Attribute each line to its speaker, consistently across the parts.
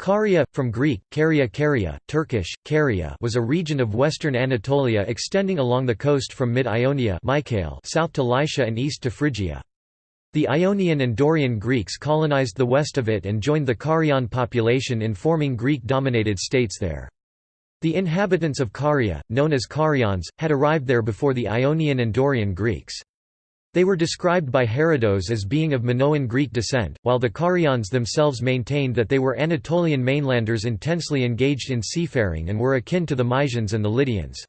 Speaker 1: Caria, from Greek, Caria Caria, Turkish, Caria was a region of western Anatolia extending along the coast from mid-Ionia south to Lycia and east to Phrygia. The Ionian and Dorian Greeks colonized the west of it and joined the Carian population in forming Greek-dominated states there. The inhabitants of Caria, known as Carians, had arrived there before the Ionian and Dorian Greeks. They were described by Herodotus as being of Minoan Greek descent, while the Carians themselves maintained that they were Anatolian mainlanders intensely engaged in seafaring and were akin to the Mysians and the Lydians.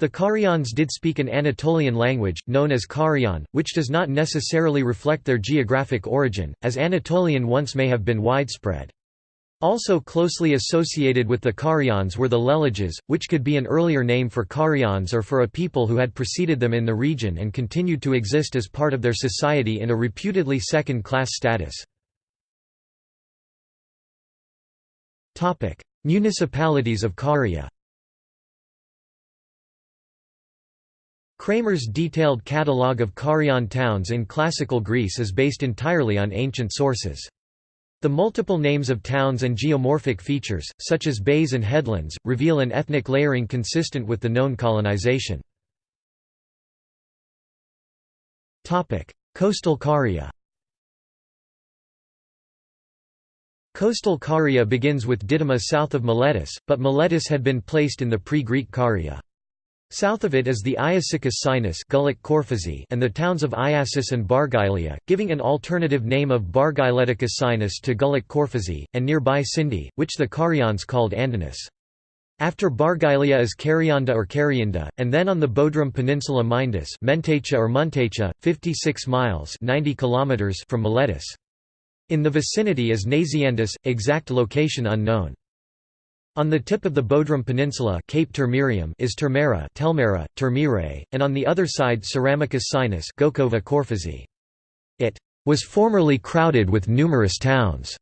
Speaker 1: The Carians did speak an Anatolian language, known as Carian, which does not necessarily reflect their geographic origin, as Anatolian once may have been widespread. Also closely associated with the Carians were the Leleges, which could be an earlier name for Carians or for a people who had preceded them in the region and continued to exist as part of their society in a reputedly second-class status. Municipalities of Caria Cramer's detailed catalogue of Carian towns in classical Greece is based entirely on ancient sources. The multiple names of towns and geomorphic features, such as bays and headlands, reveal an ethnic layering consistent with the known colonization. Coastal Caria Coastal Caria begins with Didyma south of Miletus, but Miletus had been placed in the pre-Greek Caria. South of it is the Iasycus Sinus and the towns of Iasus and Bargylea, giving an alternative name of Bargyleticus Sinus to Güllük Körfezi, and nearby Sindi, which the Carians called Andinus. After Bargylea is Carionda or Carianda, and then on the Bodrum Peninsula Myndus Mentecha or Muntecha, 56 miles 90 km from Miletus. In the vicinity is Naziandus, exact location unknown. On the tip of the Bodrum Peninsula Cape Termerium is Termera, Telmera, Termire, and on the other side Ceramicus Sinus Gokova. It was formerly crowded with numerous towns.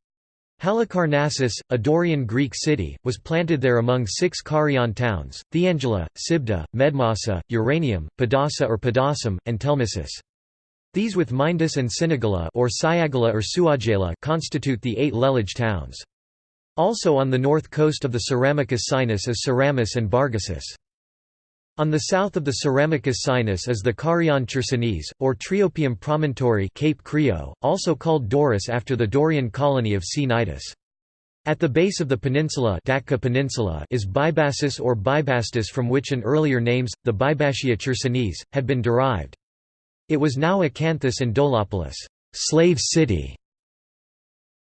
Speaker 1: Halicarnassus, a Dorian Greek city, was planted there among six Carian towns, Theangela, Sibda, Medmassa, Uranium, Padassa or Padassum, and Telmissus. These with Myndus and Sinigala or Syagala or Suagela constitute the eight Lelage towns. Also on the north coast of the Ceramicus Sinus is Ceramus and Bargassus. On the south of the Ceramicus Sinus is the Carian Chersonese, or Triopium promontory Cape Creo, also called Doris after the Dorian colony of Cnidus. At the base of the peninsula, peninsula is Bybassus or Bybastus from which an earlier names, the Bybatia Chersonese, had been derived. It was now Acanthus and Dolopolis slave city",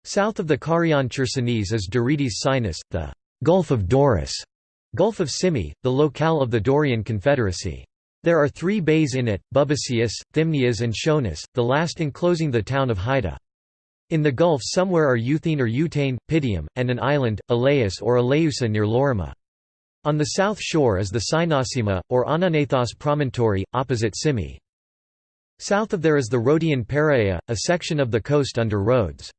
Speaker 1: South of the Carian Chersonese is Dorides Sinus, the Gulf of Doris, Gulf of Simi, the locale of the Dorian Confederacy. There are three bays in it, Bubasius, Thymnias and Schoenus, the last enclosing the town of Haida. In the Gulf somewhere are Euthene or Eutane, Pidium, and an island, Elaeus or Eleusa near Lorima. On the south shore is the Cynossema, or Ananathos promontory, opposite Simi. South of there is the Rhodian Paraea, a section of the coast under Rhodes.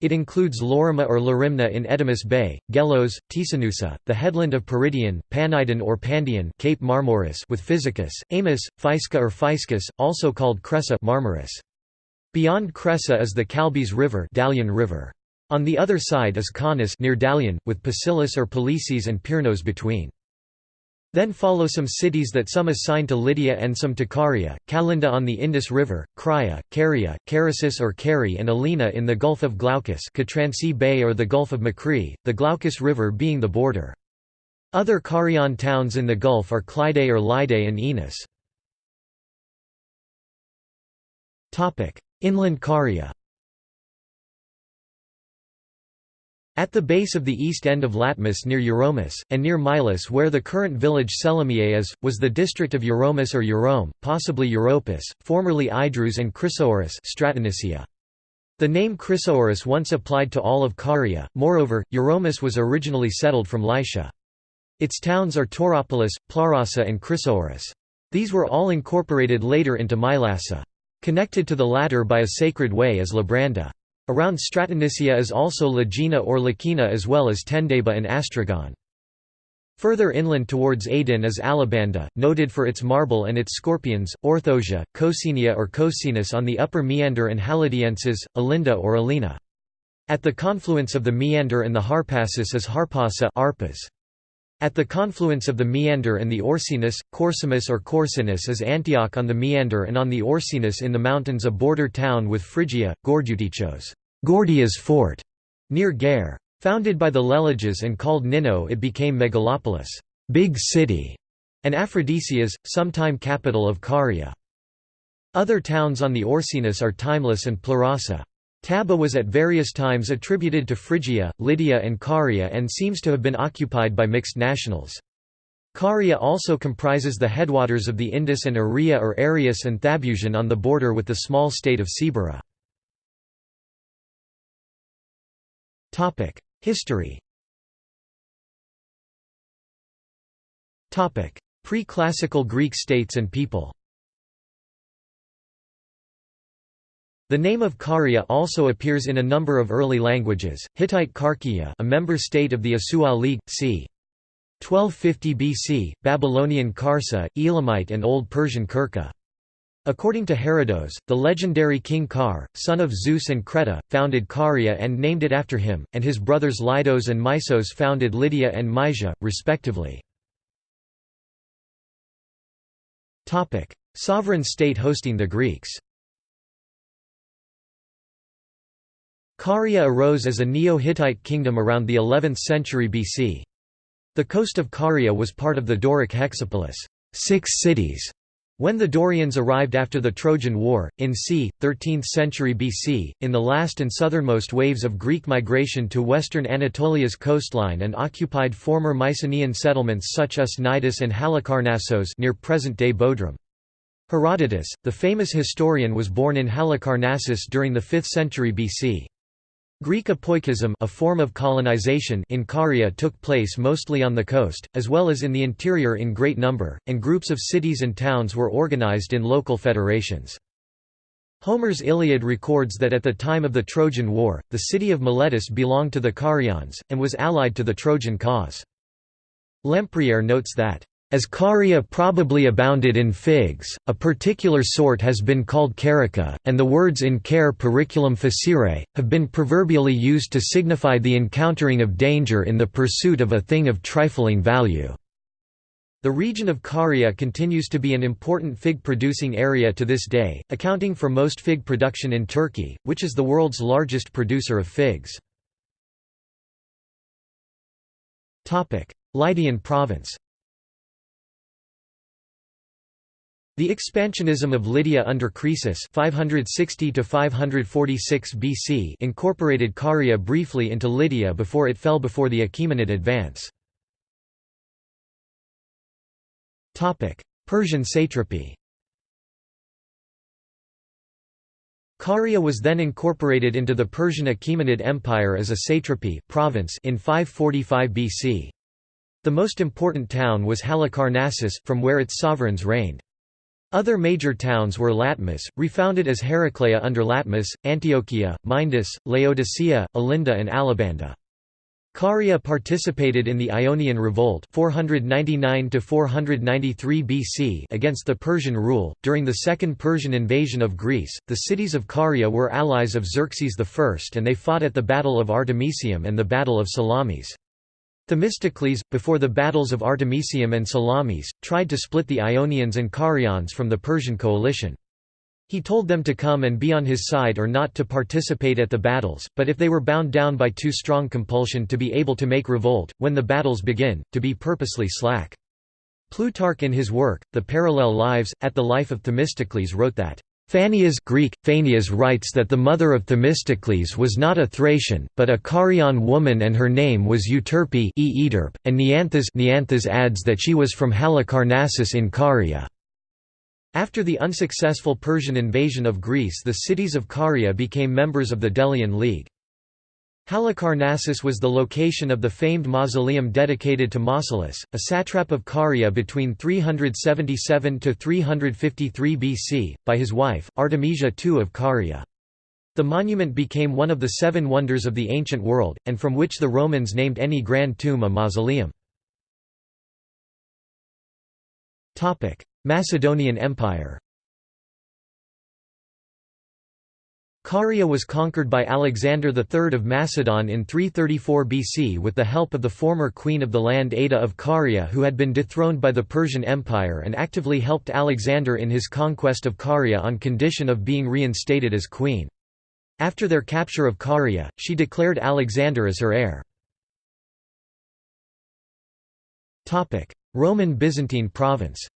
Speaker 1: It includes Lorima or Larimna in Edemus Bay, Gelos, Tisanusa, the headland of Peridion, Panidon or Pandion Cape Marmoris with Physicus, Amos, Physka or Physcus, also called Cressa Marmaris. Beyond Cressa is the Calbes River, Dalian River. On the other side is Caunus near Dalian, with Pasilis or Polices and Pyrnos between. Then follow some cities that some assign to Lydia and some to Caria, Kalinda on the Indus River, Crya, Caria, Carasis or Cari and Alina in the Gulf of Glaucus Catransi Bay or the Gulf of Macri, the Glaucus River being the border. Other Carian towns in the Gulf are Clyde or Lyde and Enos. Inland Caria At the base of the east end of Latmus near Euromus, and near Milas where the current village Selamiae is, was the district of Euromus or Eurome, possibly Europus, formerly Idrus and Chrysoorus The name Chrysoorus once applied to all of Caria, moreover, Euromus was originally settled from Lycia. Its towns are Tauropolis, Plarasa and Chrysoorus. These were all incorporated later into Mylassa. Connected to the latter by a sacred way is Labranda. Around Stratonicia is also Lagina or Lakina as well as Tendeba and Astragon. Further inland towards Aden is Alabanda, noted for its marble and its scorpions, Orthosia, Cocinia or Cocinus on the upper meander and Halidiensis, Alinda or Alina. At the confluence of the Meander and the Harpasus is Harpasa Arpas. At the confluence of the Meander and the Orcinus, Corsimus or Corsinus is Antioch on the Meander and on the Orcinus in the mountains a border town with Phrygia, Gordiutichos Gordia's fort", near Gare. Founded by the Leleges and called Nino it became Megalopolis big city", and Aphrodisias, sometime capital of Caria. Other towns on the Orcinus are Timeless and Plurasa. Taba was at various times attributed to Phrygia, Lydia and Caria and seems to have been occupied by mixed nationals. Caria also comprises the headwaters of the Indus and Aria or Arius and Thabusian on the border with the small state of Sibera. History. Pre-classical Greek states and people. The name of Caria also appears in a number of early languages, Hittite Karkia a member state of the Asua League, c. 1250 BC, Babylonian Karsa, Elamite and Old Persian Kirka. According to Herodotus, the legendary king Kar, son of Zeus and Creta, founded Caria and named it after him, and his brothers Lydos and Mysos founded Lydia and Mysia, respectively. Sovereign state hosting the Greeks Caria arose as a Neo-Hittite kingdom around the 11th century BC. The coast of Caria was part of the Doric hexapolis six cities", when the Dorians arrived after the Trojan War, in c. 13th century BC, in the last and southernmost waves of Greek migration to western Anatolia's coastline and occupied former Mycenaean settlements such as Cnidus and Halicarnassos near present-day Bodrum. Herodotus, the famous historian was born in Halicarnassus during the 5th century BC. Greek apoikism a form of colonization in Caria took place mostly on the coast, as well as in the interior in great number, and groups of cities and towns were organized in local federations. Homer's Iliad records that at the time of the Trojan War, the city of Miletus belonged to the Carians, and was allied to the Trojan cause. Lempriere notes that as Caria probably abounded in figs, a particular sort has been called carica, and the words in care periculum facere, have been proverbially used to signify the encountering of danger in the pursuit of a thing of trifling value. The region of Caria continues to be an important fig-producing area to this day, accounting for most fig production in Turkey, which is the world's largest producer of figs. Lydian province The expansionism of Lydia under Croesus 560 BC incorporated Caria briefly into Lydia before it fell before the Achaemenid advance. Persian satrapy Caria was then incorporated into the Persian Achaemenid Empire as a satrapy province in 545 BC. The most important town was Halicarnassus, from where its sovereigns reigned. Other major towns were Latmus, refounded as Heraclea under Latmus, Antiochia, Myndus, Laodicea, Alinda and Alabanda. Caria participated in the Ionian Revolt 499 BC against the Persian rule. During the Second Persian invasion of Greece, the cities of Caria were allies of Xerxes I and they fought at the Battle of Artemisium and the Battle of Salamis. Themistocles, before the battles of Artemisium and Salamis, tried to split the Ionians and Carians from the Persian coalition. He told them to come and be on his side or not to participate at the battles, but if they were bound down by too strong compulsion to be able to make revolt, when the battles begin, to be purposely slack. Plutarch in his work, The Parallel Lives, at the life of Themistocles wrote that, Phanias Greek, Phanias writes that the mother of Themistocles was not a Thracian, but a Carian woman and her name was Euterpe e Eterp, and Neanthus, Neanthus adds that she was from Halicarnassus in Caria. After the unsuccessful Persian invasion of Greece the cities of Caria became members of the Delian League. Halicarnassus was the location of the famed mausoleum dedicated to Mausolus, a satrap of Caria between 377–353 BC, by his wife, Artemisia II of Caria. The monument became one of the seven wonders of the ancient world, and from which the Romans named any grand tomb a mausoleum. Macedonian Empire Caria was conquered by Alexander III of Macedon in 334 BC with the help of the former queen of the land Ada of Caria who had been dethroned by the Persian Empire and actively helped Alexander in his conquest of Caria on condition of being reinstated as queen. After their capture of Caria, she declared Alexander as her heir. Roman Byzantine province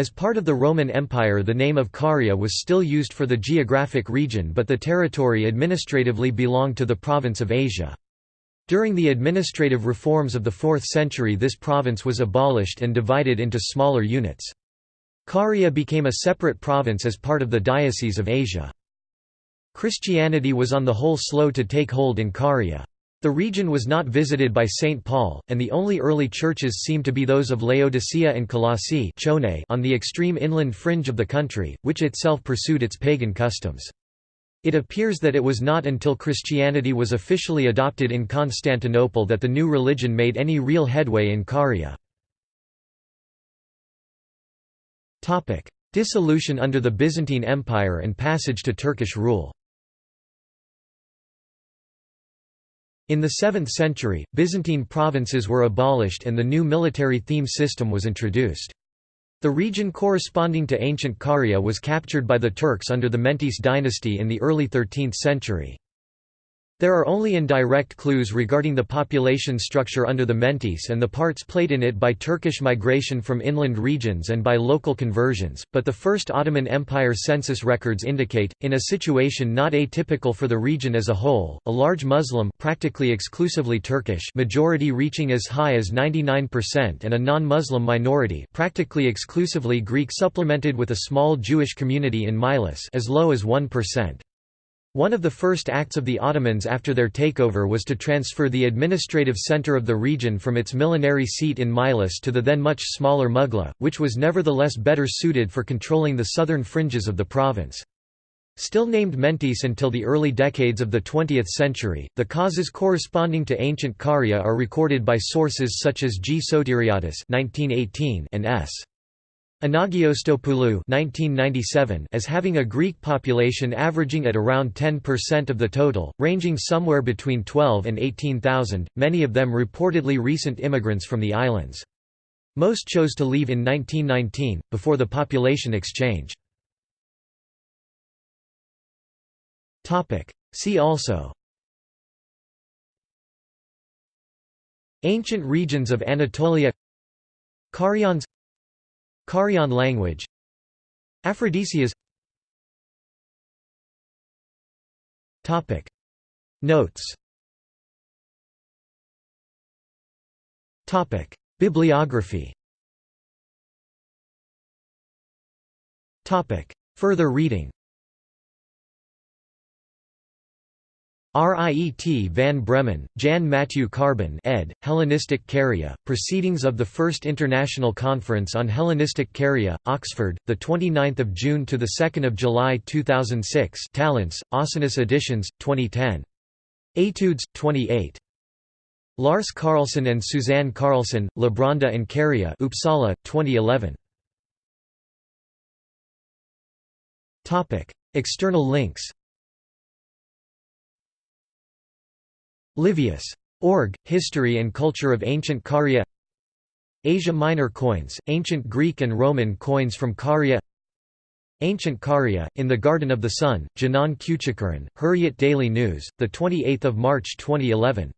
Speaker 1: As part of the Roman Empire the name of Caria was still used for the geographic region but the territory administratively belonged to the province of Asia. During the administrative reforms of the 4th century this province was abolished and divided into smaller units. Caria became a separate province as part of the Diocese of Asia. Christianity was on the whole slow to take hold in Caria. The region was not visited by St. Paul, and the only early churches seem to be those of Laodicea and Colossae on the extreme inland fringe of the country, which itself pursued its pagan customs. It appears that it was not until Christianity was officially adopted in Constantinople that the new religion made any real headway in Caria. Dissolution under the Byzantine Empire and passage to Turkish rule In the 7th century, Byzantine provinces were abolished and the new military theme system was introduced. The region corresponding to ancient Caria was captured by the Turks under the Mentese dynasty in the early 13th century. There are only indirect clues regarding the population structure under the Mentese and the parts played in it by Turkish migration from inland regions and by local conversions, but the First Ottoman Empire census records indicate, in a situation not atypical for the region as a whole, a large Muslim practically exclusively Turkish majority reaching as high as 99% and a non-Muslim minority practically exclusively Greek supplemented with a small Jewish community in Milas as low as 1%. One of the first acts of the Ottomans after their takeover was to transfer the administrative center of the region from its millenary seat in Milas to the then much smaller Mugla, which was nevertheless better suited for controlling the southern fringes of the province. Still named Mentis until the early decades of the 20th century, the causes corresponding to ancient Caria are recorded by sources such as G. Sotiriadis and S. Anagnostopoulou as having a Greek population averaging at around 10% of the total, ranging somewhere between 12 and 18,000, many of them reportedly recent immigrants from the islands. Most chose to leave in 1919, before the population exchange. See also Ancient regions of Anatolia Carians Carian language. Aphrodisias. Notes. Bibliography. Further reading Riet van Bremen, Jan Matthew Carbon ed., Hellenistic Caria, Proceedings of the First International Conference on Hellenistic Caria, Oxford, 29 June to 2 July 2006 Talents, Ausonius Editions, 2010. Etudes, 28. Lars Carlson and Suzanne Carlson, Labranda and Caria Uppsala, 2011. External links Livius. Org, History and Culture of Ancient Caria. Asia Minor coins, ancient Greek and Roman coins from Caria. Ancient Caria, in the Garden of the Sun, Janan Küçükören, Hurriyet Daily News, 28 March 2011